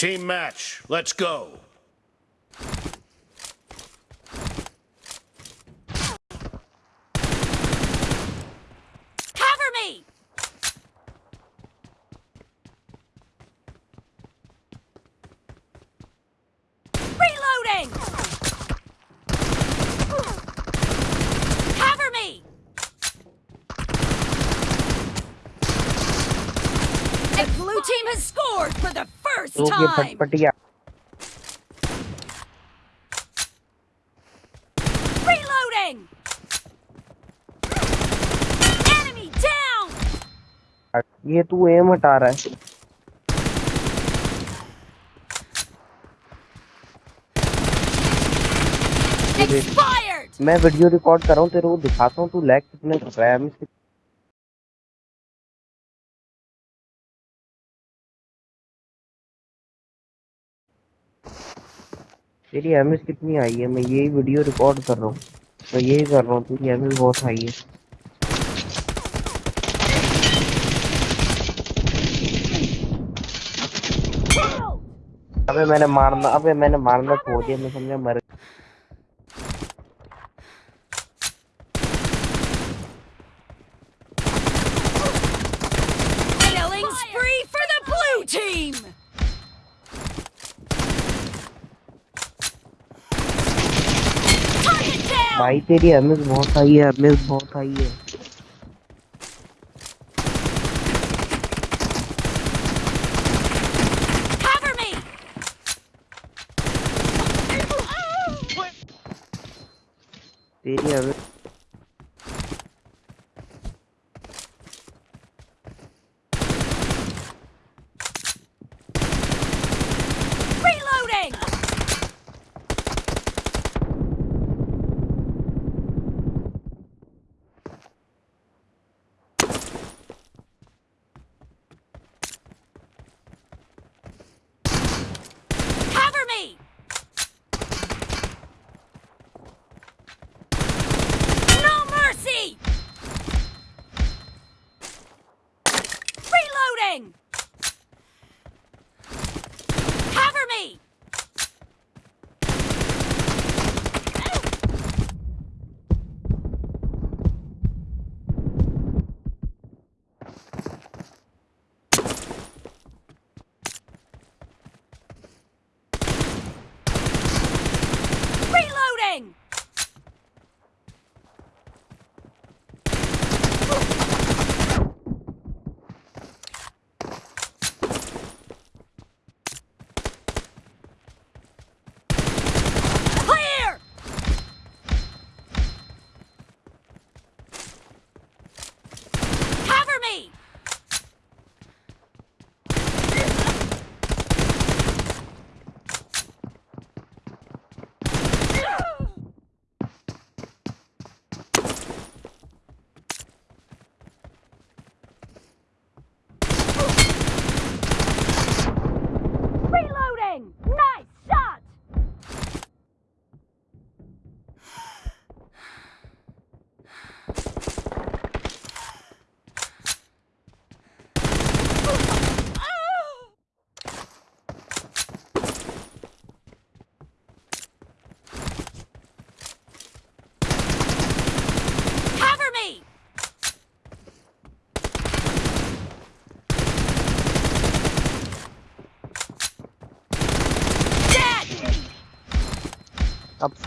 Team match, let's go. Cover me! Reloading! Cover me! The blue team has scored for یہ پھٹ پٹیا۔ یہ تو M ہٹا رہا ہے۔ میں ویڈیو ریکارڈ کر رہا ہوں تیرے کو دکھاتا ہوں تو لیگ کتنے کر رہا ہے؟ تیری ایمز کتنی آئی ہے؟ میں یہی ویڈیو ریکارڈ کر رہا ہوں۔ میں یہی کر رہا ہوں، تیری ایمز بہت آئی ہے۔ ابے میں نے مارنا ابے میں نے مارنا چھوڑ دیا، میں سمجھا مر بھائی تیری امیز بہت آئی ہے امیز بہت آئی ہے۔ تیری امیز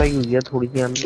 ہی ہوئی ہے تھوڑی جی سی ہمیں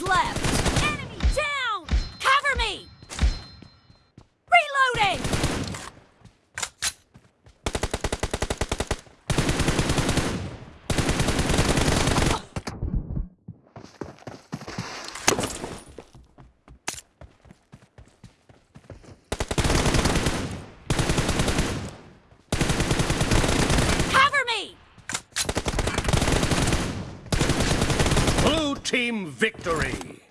جو آیا team victory.